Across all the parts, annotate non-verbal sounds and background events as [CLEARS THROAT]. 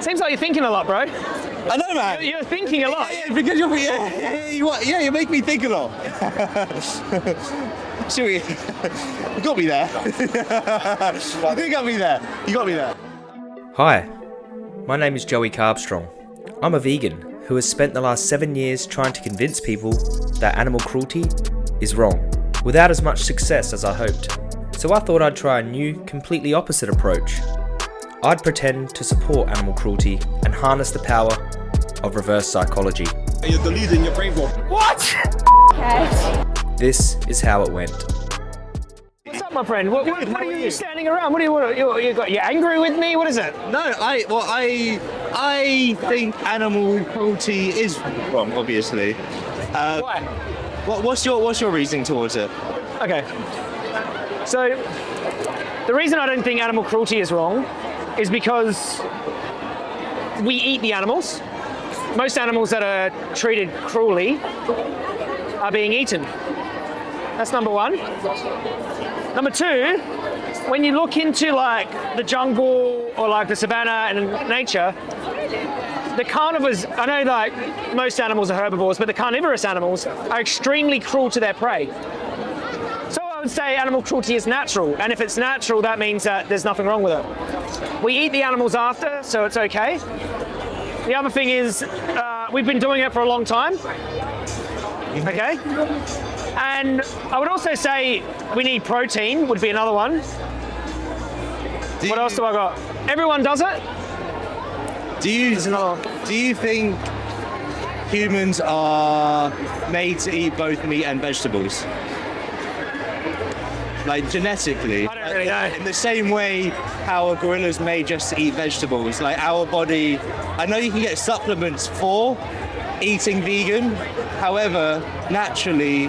Seems like you're thinking a lot, bro. I know, man. You're thinking a lot. Yeah, yeah, because you're, yeah, yeah, you, are- yeah, you make me think a lot. [LAUGHS] Should we? You got me there. [LAUGHS] you did got me there. You got me there. Hi, my name is Joey Carbstrong. I'm a vegan who has spent the last seven years trying to convince people that animal cruelty is wrong, without as much success as I hoped. So I thought I'd try a new, completely opposite approach. I'd pretend to support animal cruelty and harness the power of reverse psychology. You're deluding your brain for. What? This is how it went. What's up, my friend? What, what, what are are you you? standing around? What are you, what, you, you got? You angry with me? What is it? No, I well, I I think animal cruelty is wrong. Obviously. Uh, Why? what, what's your what's your reasoning towards it? Okay. So, the reason I don't think animal cruelty is wrong is because we eat the animals. Most animals that are treated cruelly are being eaten. That's number one. Number two, when you look into like the jungle or like the savannah and nature, the carnivores, I know like most animals are herbivores, but the carnivorous animals are extremely cruel to their prey. I would say animal cruelty is natural, and if it's natural, that means that there's nothing wrong with it. We eat the animals after, so it's okay. The other thing is, uh, we've been doing it for a long time. Okay? And I would also say we need protein, would be another one. Do What else do I got? Everyone does it. Do you do you think humans are made to eat both meat and vegetables? Like genetically, I don't really uh, know. in the same way how a gorilla's made just to eat vegetables. Like our body, I know you can get supplements for eating vegan. However, naturally,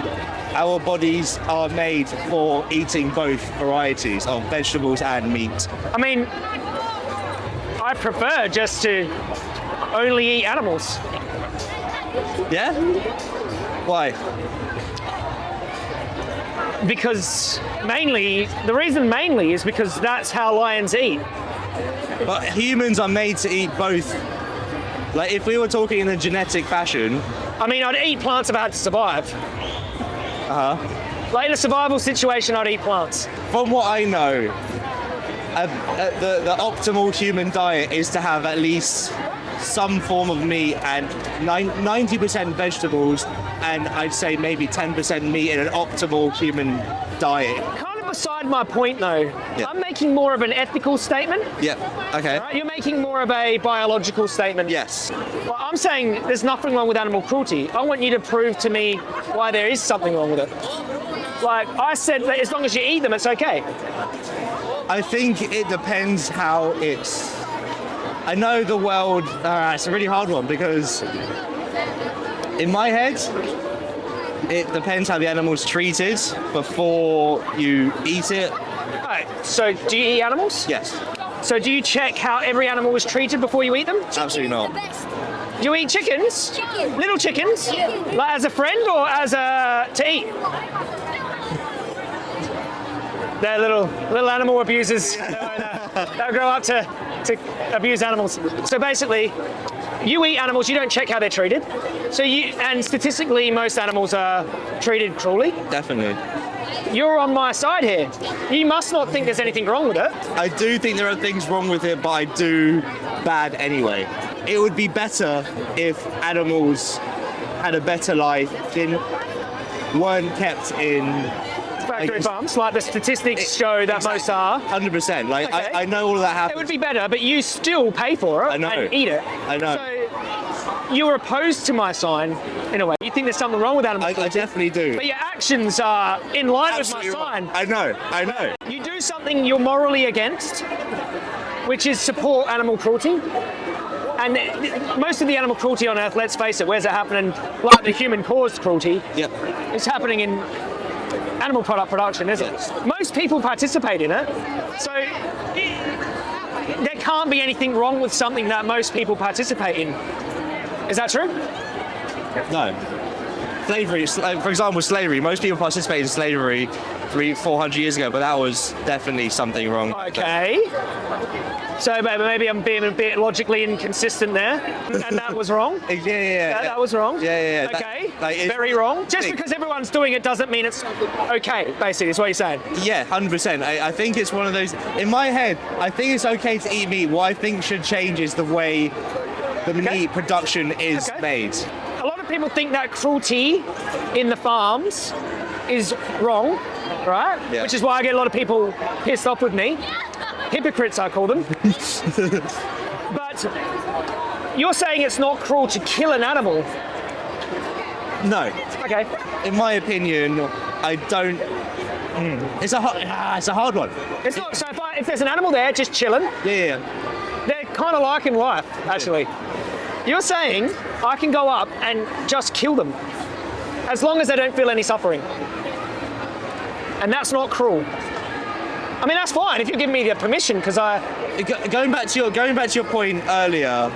our bodies are made for eating both varieties of vegetables and meat. I mean, I prefer just to only eat animals. Yeah? Why? Because mainly, the reason mainly is because that's how lions eat. But humans are made to eat both. Like if we were talking in a genetic fashion, I mean, I'd eat plants if I had to survive. uh huh. Like in a survival situation, I'd eat plants. From what I know, uh, uh, the the optimal human diet is to have at least some form of meat and ninety percent vegetables, and I'd say maybe ten percent meat in an optimal human diet. Kind of beside my point though. Yeah. I'm making more of an ethical statement. Yeah. Okay. Right? You're making more of a biological statement. Yes. Well, I'm saying there's nothing wrong with animal cruelty. I want you to prove to me why there is something wrong with it. Like I said, that as long as you eat them, it's okay. I think it depends how it's. I know the world. Uh, it's a really hard one because in my head, it depends how the animal's treated before you eat it. Right. So, do you eat animals? Yes, So, do you check how every animal was treated before you eat them? absolutely not. Do you eat chickens? Chicken. Little chickens? Yeah. Like as a friend or as a to eat? They're little little animal abusers. [LAUGHS] They'll grow up to, to abuse animals. So basically, you eat animals, you don't check how they're treated. So you and statistically most animals are treated cruelly. Definitely. You're on my side here. You must not think there's anything wrong with it. I do think there are things wrong with it, but I do bad anyway. It would be better if animals had a better life, didn't weren't kept in Factory Like- farms, like the statistics show that most are. 100%. Like Okay. I, I know all of that It would be better, but you still pay for it I know. and eat it. I know. So you're opposed to my sign in a way. You think there's something wrong with animal I, I definitely do. but your actions are in line Absolutely with my right. sign. I know. I know. You do something you're morally against, which is support animal cruelty. And most of the animal cruelty on Earth, let's face it, where's it happening? Like the human-caused cruelty, Yep. it's happening in animal product production, Yes. it? Most people participate in it, so there can't be anything wrong with something that most people participate in. Is that true? No. Slavery, for example, slavery. Most people participate in slavery three, four hundred years ago, but that was definitely something wrong. Okay. So maybe maybe I'm being a bit logically inconsistent there, and that was wrong. [LAUGHS] Yeah, yeah, yeah. That, that was wrong. Yeah, yeah, yeah. That- Okay. like, Very wrong. Just Think- because everyone's doing it doesn't mean it's okay. Basically, is what you're saying. Yeah, hundred percent. I, I think it's one of those. In my head, I think it's okay to eat meat. What I think should change is the way the meat production is Okay. made. A lot of people think that cruelty in the farms is wrong, right? Yeah. Which is why I get a lot of people pissed off with me. Hypocrites, I call them. [LAUGHS] but you're saying it's not cruel to kill an animal. No, Okay. in my opinion, I don't. mm, It's a hard, ah, it's a hard one. It's not. So if, I, if there's an animal there just chilling, Yeah, yeah, yeah. they're kind of like in life, actually. You're saying I can go up and just kill them as long as they don't feel any suffering. And that's not cruel. I mean, that's fine if you give me the permission, because I. Go- Going back to your going back to your point earlier,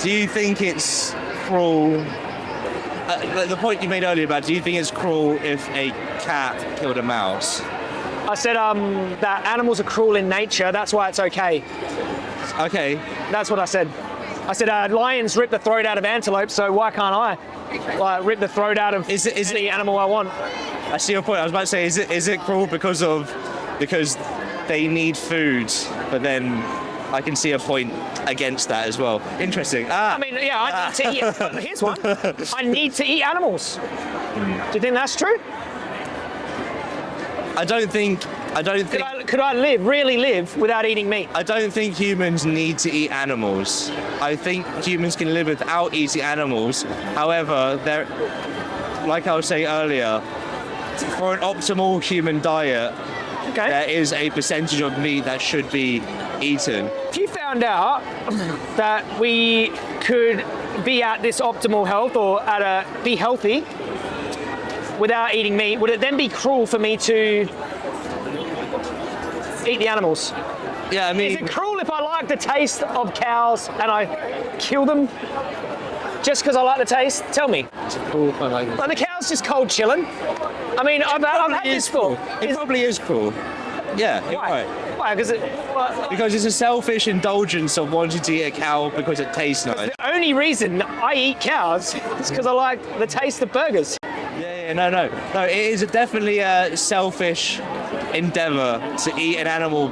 do you think it's cruel? Uh, the- the point you made earlier about do you think it's cruel if a cat killed a mouse? I said um, that animals are cruel in nature, that's why it's okay. Okay, That's what I said. I said uh, lions rip the throat out of antelope, so why can't I? Like, rip the throat out of Is it- is it- any animal I want. I see your point. I was about to say, is it is it cruel because of because they need food, but then I can see a point against that as well. Interesting. Ah, I mean, yeah, I need to eat. [LAUGHS] Here's one. I need to eat animals. Do you think that's true? I don't think I don't Could think I, could I live, really live, without eating meat? I don't think humans need to eat animals. I think humans can live without eating animals. However, there, like I was saying earlier, for an optimal human diet, Okay. there is a percentage of meat that should be eaten. If you found out [COUGHS] that we could be at this optimal health or at a be healthy without eating meat, would it then be cruel for me to eat the animals? Yeah, I mean... Is it cruel if I like the taste of cows and I kill them just because I like the taste? Tell me. Like the cow's just cold chilling. I mean, I've, I've had this for. it probably is cool. Yeah, Why? right. Why? Because it. well, Because it's a selfish indulgence of wanting to eat a cow because it tastes nice. the only reason I eat cows is because I like the taste of burgers. Yeah, yeah, no, no, no. It is definitely a selfish endeavour to eat an animal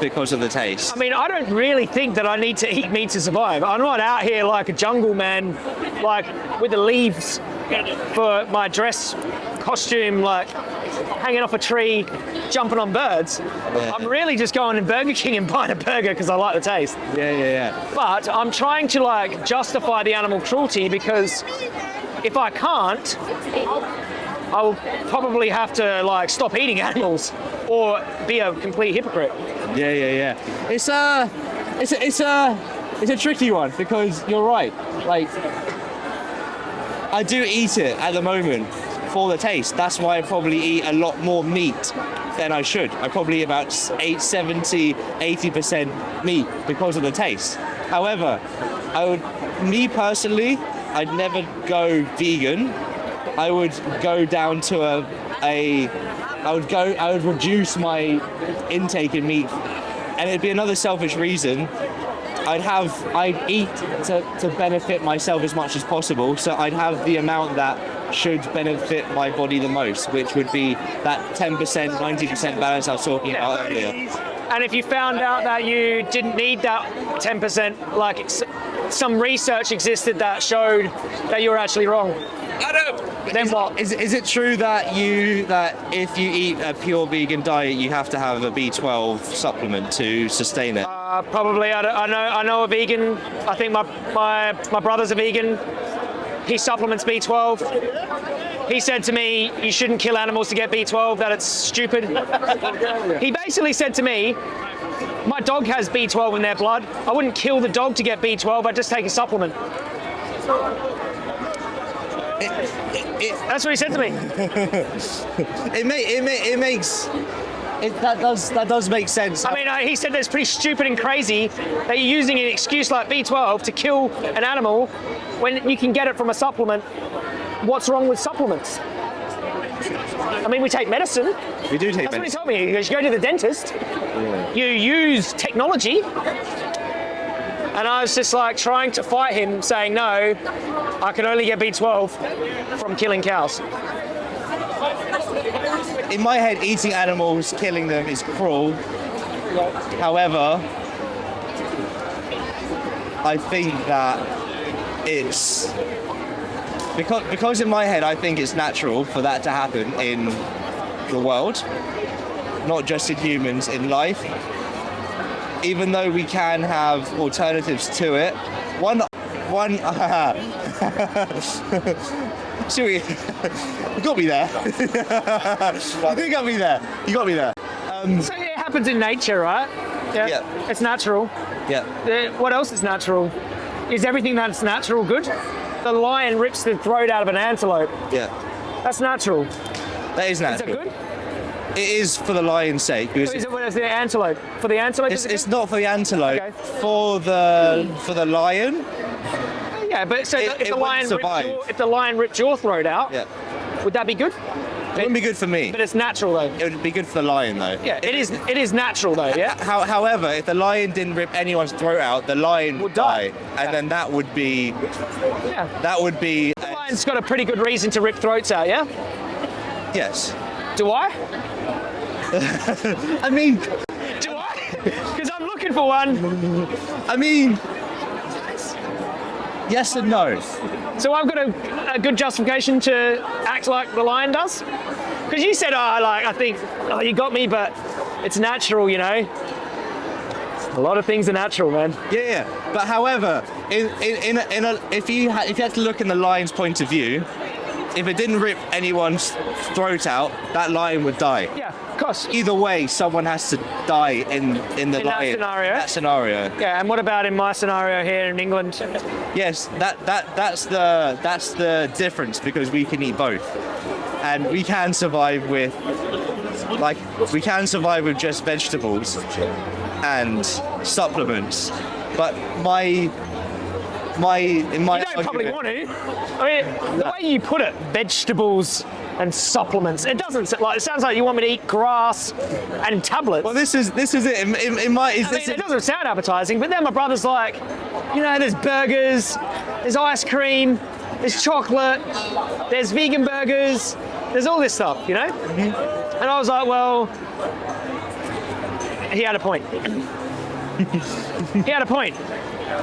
because of the taste. I mean, I don't really think that I need to eat meat to survive. I'm not out here like a jungle man, like with the leaves for my dress costume, like hanging off a tree, jumping on birds. I'm really just going to Burger King and [LAUGHS] buying a burger because I like the taste. Yeah, yeah, yeah. But I'm trying to like justify the animal cruelty because if I can't, I will probably have to like stop eating [LAUGHS] animals or be a complete hypocrite. Yeah, yeah, yeah. It's a, it's a, it's a, it's a tricky one because you're right. Like, I do eat it at the moment for the taste. That's why I probably eat a lot more meat than I should. I probably about 8, 70, 80% meat because of the taste. However, I would, me personally, I'd never go vegan. I would go down to a, a I would go, I would reduce my intake in meat, and it'd be another selfish reason. I'd have, I'd eat to, to benefit myself as much as possible, so I'd have the amount that should benefit my body the most, which would be that 10%, 90% balance I was talking about earlier. And if you found out that you didn't need that 10%, like some research existed that showed that you were actually wrong, then is, what? Is, is it true that you that if you eat a pure vegan diet, you have to have a B12 supplement to sustain it? Uh, probably. I, I know. I know a vegan. I think my my my brother's a vegan. He supplements B12. He said to me, "You shouldn't kill animals to get B12. That it's stupid." he basically said to me, "My dog has B12 in their blood. I wouldn't kill the dog to get B12. I'd just take a supplement." It, That's what he said to me. [LAUGHS] it, may, it, may, it makes it, that does that does make sense. I mean, uh, he said that's pretty stupid and crazy that you're using an excuse like B12 to kill an animal when you can get it from a supplement. What's wrong with supplements? I mean, we take medicine. We do take That's what he told me. He goes, you go to the dentist, you use technology. And I was just like trying to fight him, saying, no, I can only get B12 from killing cows. In my head, eating animals, killing them is cruel. However, I think that it's because because in my head I think it's natural for that to happen in the world, not just in humans in life. Even though we can have alternatives to it, one one. [LAUGHS] See what [LAUGHS] you, got me there. you got me there. You got me there. So it happens in nature, right? Yeah. It's natural. Yeah. What else is natural? Is everything that's natural good? The lion rips the throat out of an antelope. Yeah. That's natural. That natural. is Is it natural. good? It is for the lion's sake. because Is it is the antelope? For the antelope? It's, it it's not for the antelope. Okay. For the for the lion. Yeah, but so it- if the lion your, if the lion ripped your throat out, Yeah. would that be good? It wouldn't be good for me. But it's natural though. It would be good for the lion though. Yeah, it is. It is natural though. Yeah. How, however, if the lion didn't rip anyone's throat out, the lion would die. die, and then that would be Yeah. that would be The lion's got a pretty good reason to rip throats out. Yeah. yes. Do I? [LAUGHS] I mean, Do I? Because I'm looking for one. I mean, yes and no. So I've got a, a good justification to act like the lion does. Because you said, oh, like I think, oh, you got me, but it's natural, you know. A lot of things are natural, man. Yeah, yeah. But however, in in in, a, in a, if you ha- if you had to look in the lion's point of view, if it didn't rip anyone's throat out, that lion would die. Yeah, course. Either way, someone has to die in in the In that lion scenario? That scenario. Yeah, and what about in my scenario here in England? Yes, that that that's the that's the difference because we can eat both, and we can survive with like we can survive with just vegetables and supplements. But my my in my You don't probably want to. I mean, the way you put it, vegetables and supplements, it doesn't s- like. It sounds like you want me to eat grass and tablets. Well, this is this is it. In, in, in my is I mean, it doesn't sound appetizing, but then my brother's like, you know, there's burgers, there's ice cream, there's chocolate, there's vegan burgers, there's all this stuff, you know? Mm-hmm. And I was like, well, he had a point. he had a point.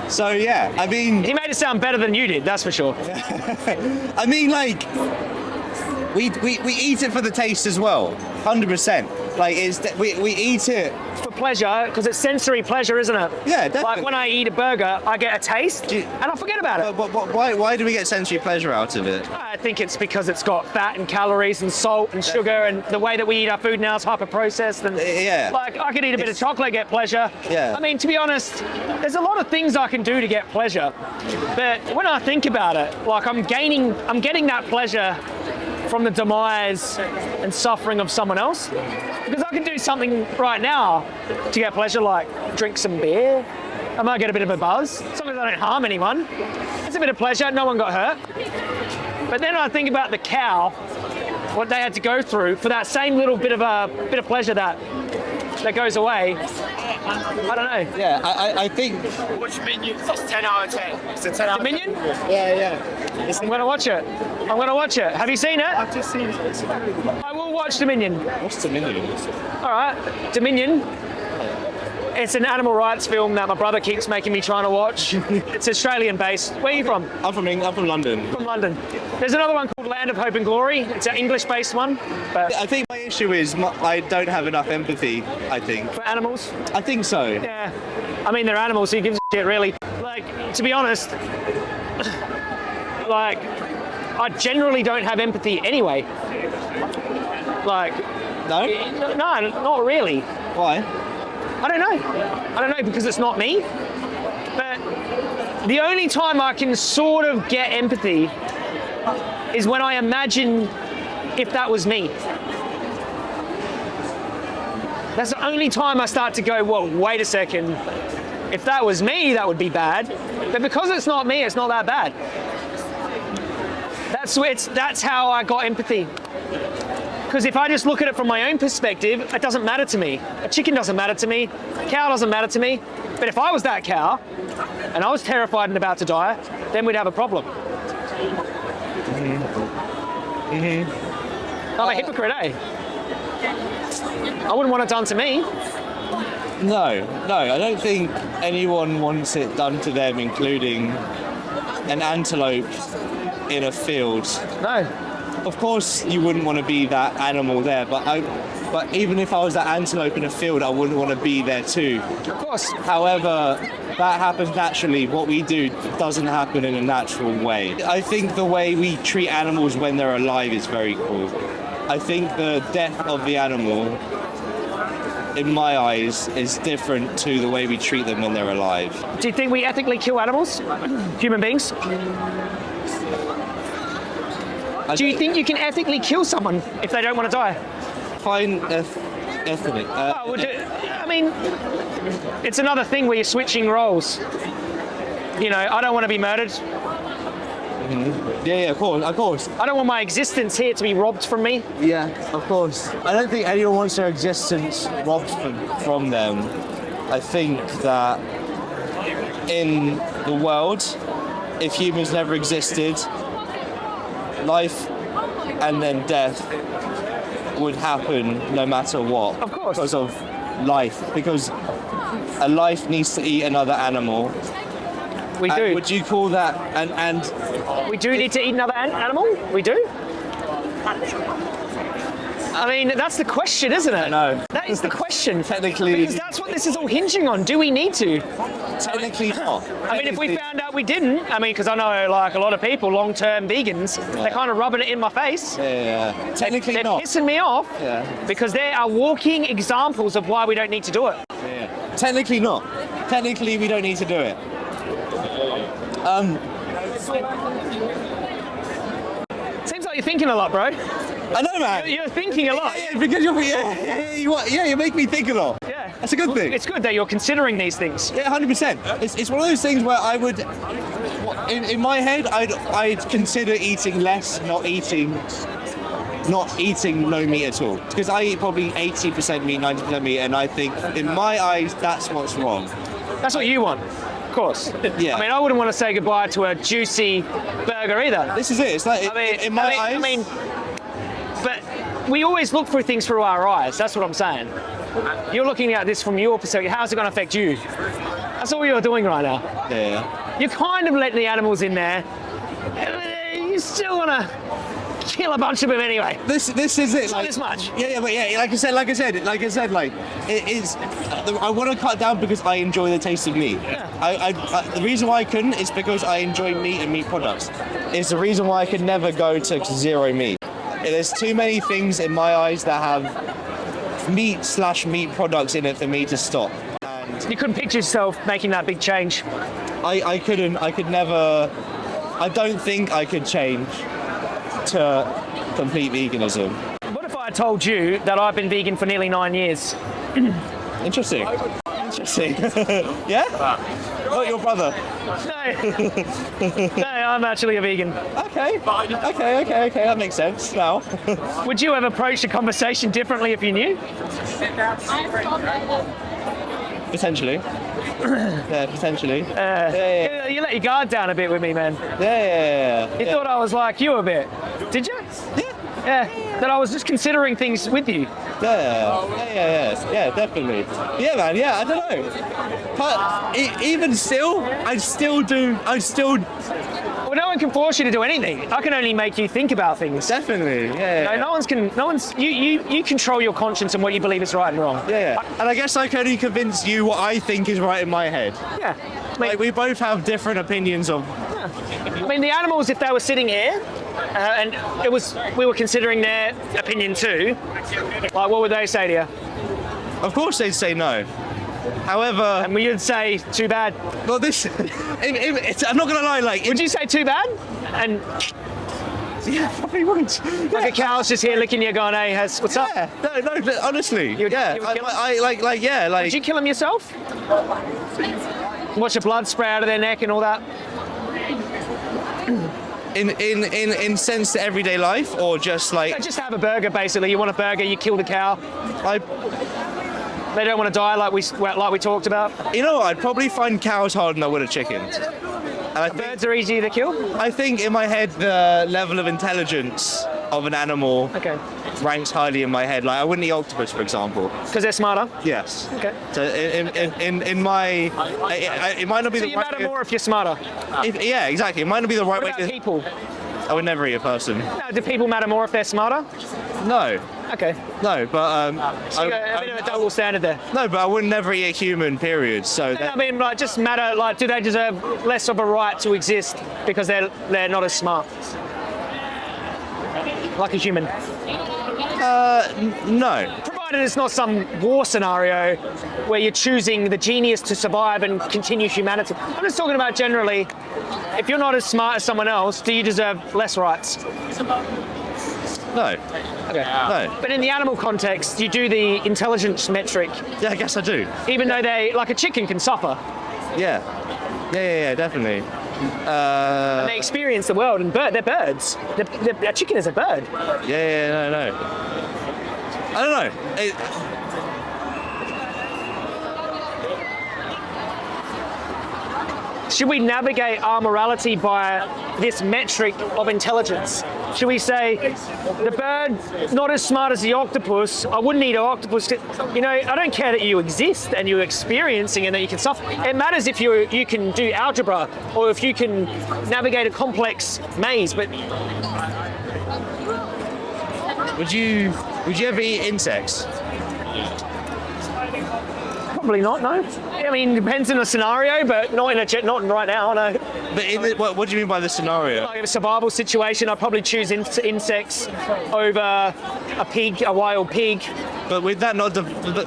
so yeah. I mean, He made it sound better than you did, that's for sure. [LAUGHS] I mean, like, we, we, we eat it for the taste as well, hundred percent. Like, it's we, we eat it. For pleasure, because it's sensory pleasure, isn't it? Yeah, definitely. Like when I eat a burger, I get a taste you- and I forget about it. But, but, but why why do we get sensory pleasure out of it? I think it's because it's got fat and calories and salt and sugar and the way that we eat our food now is hyper processed and uh, Yeah. like I could eat a bit of chocolate get pleasure. Yeah. I mean to be honest, there's a lot of things I can do to get pleasure. But when I think about it, like I'm gaining I'm getting that pleasure from the demise and suffering of someone else. Because I can do something right now to get pleasure like drink some beer. I might get a bit of a buzz. As long as I don't harm anyone. It's a bit of pleasure, no one got hurt. But then I think about the cow, what they had to go through for that same little bit of a bit of pleasure that that goes away. I don't know. Yeah, I, I, I think. Which minion? It's 10 out of 10. It's a 10 out of 10. Minion? Yeah, yeah. I'm gonna watch it. I'm gonna watch it. Have you seen it? I've just seen it. I will watch Dominion. What's Dominion? All right, Dominion. It's an animal rights film that my brother keeps making me trying to watch. [LAUGHS] it's Australian based. Where are you from? I'm from England. I'm from London. From London. There's another one called Land of Hope and Glory. It's an English based one, but I think my issue is my, I don't have enough empathy. I think. for animals. I think so. Yeah. I mean, they're animals, so who gives a shit, really? Like, to be honest, [SIGHS] like, I generally don't have empathy anyway. Like, No. no, not really. Why? I don't know. I don't know because it's not me. But the only time I can sort of get empathy is when I imagine if that was me. That's the only time I start to go, well, wait a second. If that was me, that would be bad. But because it's not me, it's not that bad. That's that's how I got empathy. Because if I just look at it from my own perspective, it doesn't matter to me. A chicken doesn't matter to me. A cow doesn't matter to me. But if I was that cow and I was terrified and about to die, then we'd have a problem. I'm a hypocrite, eh? I wouldn't want it done to me. No, no, I don't think anyone wants it done to them, including an antelope in a field. No. Of course, you wouldn't want to be that animal there, but I, but even if I was that antelope in a field, I wouldn't want to be there too. Of course. However, that happens naturally. What we do doesn't happen in a natural way. I think the way we treat animals when they're alive is very cool. I think the death of the animal, in my eyes, is different to the way we treat them when they're alive. Do you think we ethically kill animals? Human beings? Do you think you can ethically kill someone if they don't want to die? find eth- ethnic? Uh, Oh, well, do- I mean, it's another thing where you're switching roles. You know, I don't want to be murdered. yeah, yeah, of course, of course. I don't want my existence here to be robbed from me. Yeah, of course. I don't think anyone wants their existence robbed from, from them. I think that in the world, if humans never existed, life and then death would happen no matter what. Of course. Because of life. Because a life needs to eat another animal. We do. would you call that and and We do need to eat another an- animal. We do. I mean, that's the question, isn't it? No. That is the question. Technically- Because that's what this is all hinging on. Do we need to? technically not? I mean, if we found out we didn't, I mean, because I know like a lot of people, long-term vegans, they're kind of rubbing it in my face. Yeah, yeah, yeah. Technically They're not. pissing me off Yeah. because they are walking examples of why we don't need to do it. Yeah. Technically not. Technically, we don't need to do it. Um, You're thinking a lot, bro. I know, man. You're thinking a lot. Yeah, yeah, because you're, yeah, you, yeah, you make me think a lot. Yeah. That's a good thing. It's good that you're considering these things. Yeah, hundred percent. It's, it's one of those things where I would, in, in my head, I'd I'd consider eating less, not eating, not eating no meat at all. Because I eat probably eighty percent meat, ninety percent meat, and I think in my eyes that's what's wrong. That's what you want. Of course. Yeah. I mean, I wouldn't want to say goodbye to a juicy burger either. This is it. It's like I mean, in my I mean, eyes. I mean, but we always look through things through our eyes. That's what I'm saying. You're looking at this from your perspective. How's it going to affect you? That's all you're doing right now. yeah. You're kind of letting the animals in there. You still want to kill a bunch of them anyway. This this is it. Not like- this much. Yeah, yeah, but yeah, like I said, like I said, like I said, like it is. I want to cut down because I enjoy the taste of meat. I, I, I, the reason why I couldn't is because I enjoy meat and meat products. It's the reason why I could never go to zero meat. There's too many things in my eyes that have meat slash meat products in it for me to stop. And You couldn't picture yourself making that big change. I, I couldn't. I could never. I don't think I could change to uh, complete veganism. What if I told you that I've been vegan for nearly nine years? [CLEARS THROAT] Interesting. Interesting. [LAUGHS] yeah? Not your brother. No. no, I'm actually a vegan. Okay. Okay, okay, okay. That makes sense now. [LAUGHS] Would you have approached the conversation differently if you knew? potentially. [COUGHS] Yeah, potentially. Uh, yeah, yeah, You, you let your guard down a bit with me, man. yeah, yeah, yeah, You thought I was like you a bit. Did you? Yeah. Yeah. That I was just considering things with you. Yeah, yeah, yeah, yeah, yeah, definitely. Yeah, man. Yeah, I don't know. But e- even still, I still do. I still one can force you to do anything. I can only make you think about things. definitely. Yeah, No, yeah, no one's can. No one's. You, you, you control your conscience and what you believe is right and wrong. yeah. And I guess I can only convince you what I think is right in my head. Yeah. I mean, Like we both have different opinions of. I mean, the animals, if they were sitting here, uh, and it was, we were considering their opinion too. Like, what would they say to you? Of course, they'd say no. However, And we would say, too bad. well, this. [LAUGHS] it, it, it's, I'm not gonna lie. Like, Would you say too bad? And Yeah, probably would. like a cow's just here licking you, going, "Hey, has what's up?" No, no, honestly, You would- yeah, you would I, I, like, like, yeah, like, Did you kill them yourself? Watch the blood spray out of their neck and all that. [CLEARS THROAT] In in in in sense to everyday life, or just like Just have a burger, basically. You want a burger, you kill the cow. I, They don't want to die, like we like we talked about. you know, what, I'd probably find cows harder than I would a chicken. And I think, Birds are easy to kill. I think in my head the level of intelligence of an animal Okay, ranks highly in my head. Like I wouldn't eat octopus, for example. because they're smarter. Yes. Okay. So in in, in, in my, I, I, it might not be So the you right. matter more if you're smarter. if- yeah, exactly. It might not be the right way to. people? I would never eat a person. No, do people matter more if they're smarter? No, Okay. no, but um, So got a I- bit of a double standard there. no, but I would never eat a human. Period. So I that, mean, like, just matter. Like, do they deserve less of a right to exist because they're they're not as smart? Like a human. Uh, no. Provided it's not some war scenario where you're choosing the genius to survive and continue humanity. I'm just talking about generally. If you're not as smart as someone else, do you deserve less rights? No. Okay. No. But in the animal context, you do the intelligence metric, Yeah, I guess I do. even though they, like a chicken, can suffer. Yeah. Yeah, yeah, yeah definitely. Uh, They experience the world, and bird, they're birds. The, the, a chicken is a bird. yeah, yeah, no, no. I don't know. It, Should we navigate our morality by this metric of intelligence? Should we say the bird not as smart as the octopus? I wouldn't eat an octopus. You know, I don't care that you exist and you're experiencing and that you can suffer. It matters if you you can do algebra or if you can navigate a complex maze. But would you would you ever eat insects? probably not. No. I mean, depends on the scenario, but not in a. Not right now. No. But in the, what, what do you mean by the scenario? Like in a survival situation, I'd probably choose in- insects over a pig, a wild pig. But with that not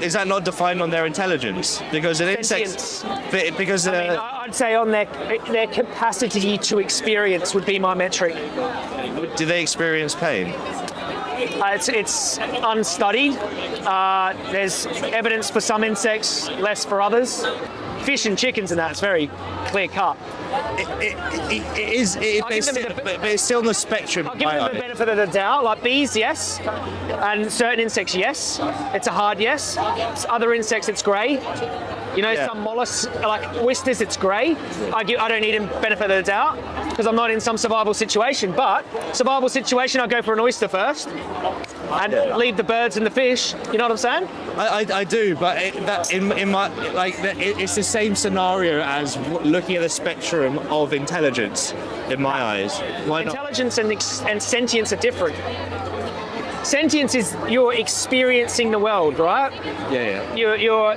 is that not defined on their intelligence? Because an insect, Sentience. because I mean, uh, I- I'd say on their their capacity to experience would be my metric. do they experience pain? Uh, it's it's unstudied. Uh, there's evidence for some insects, less for others. Fish and chickens and that, it's very clear cut. It, it, it, is, it, I'll it's still, the- but, but it's still on the spectrum. I'll give them the benefit of the doubt. Like bees, yes, and certain insects, yes. It's a hard yes. Other insects, it's grey. You know, Yeah. some mollusks, like oysters, it's grey. I, give, I don't need them benefit of the doubt because I'm not in some survival situation. But survival situation, I'll go for an oyster first and leave the birds and the fish. You know what I'm saying? I, I, I do, but it, that in, in my like that it, it's the same scenario as looking at the spectrum of intelligence in my eyes. Why not? Intelligence and, and sentience are different. Sentience is you're experiencing the world, right? Yeah, yeah. you're, you're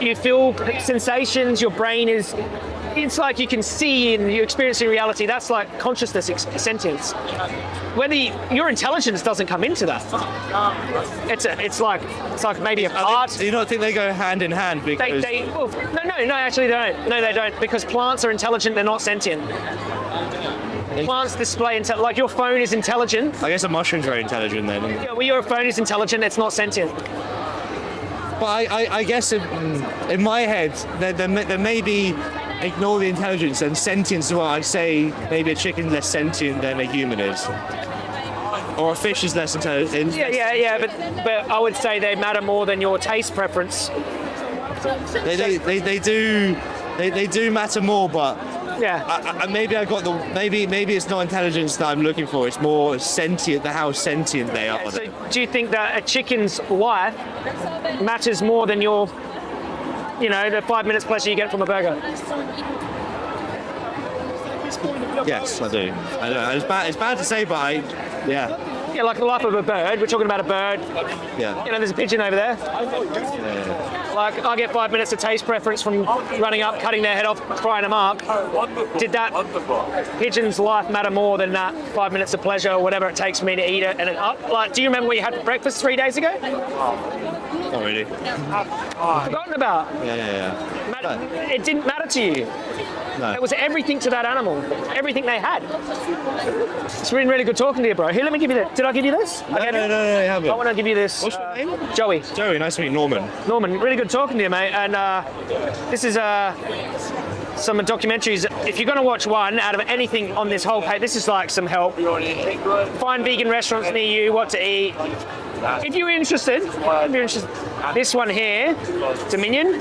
you feel sensations your brain is it's like you can see and you're experiencing reality. That's like consciousness ex- sentience. Whether you, your intelligence doesn't come into that. It's a, it's like it's like maybe a part think, do you not think they go hand in hand they, because they well, no no no actually they don't. No they don't because plants are intelligent they're not sentient plants display intel- like your phone is intelligent I guess a mushroom's very intelligent then. yeah, well your phone is intelligent it's not sentient But I, I, I guess in, in my head there, there, may, there may be ignore the intelligence and sentience. What I say maybe a chicken's less sentient than a human is, or a fish is less intelligent. yeah yeah yeah but but i would say they matter more than your taste preference They, they, they, they do they, they do matter more, but yeah I, I, maybe I got the maybe maybe it's not intelligence that I'm looking for. It's more sentient, the how sentient they are. So, do you think that a chicken's life matters more than your, you know, the five minutes pleasure you get from a burger? yes, I do. I know it's bad. It's bad to say, but I yeah Yeah, like the life of a bird. We're talking about a bird. yeah. You know, there's a pigeon over there. Like, I get five minutes of taste preference from running up, cutting their head off, frying them up. Did that pigeon's life matter more than that five minutes of pleasure or whatever it takes for me to eat it? And it up? Like, do you remember what you had for breakfast three days ago? Not really. Forgotten about. Yeah, yeah, yeah. Matter- It didn't matter to you. No. It was everything to that animal, everything they had. It's been really good talking to you, bro. Here, let me give you this. Did I give you this? I No, no, you- no, no, you I haven't. want to give you this. What's your uh, name? Joey. Joey, nice to meet you, Norman. Norman, really good talking to you, mate. And uh, this is uh, some documentaries. If you're going to watch one out of anything on this whole page, this is like some help. Find vegan restaurants near you, what to eat. If you're interested, if you're interested, this one here, Dominion,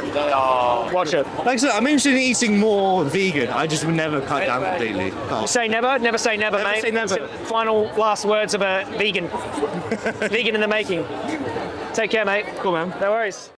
watch it. Like I said, I'm interested in eating more vegan. I just would never cut down completely. Can't. Say never, never say never, Never mate. say never. Final last words of a vegan. [LAUGHS] vegan in the making. Take care, mate. Cool, man. No worries.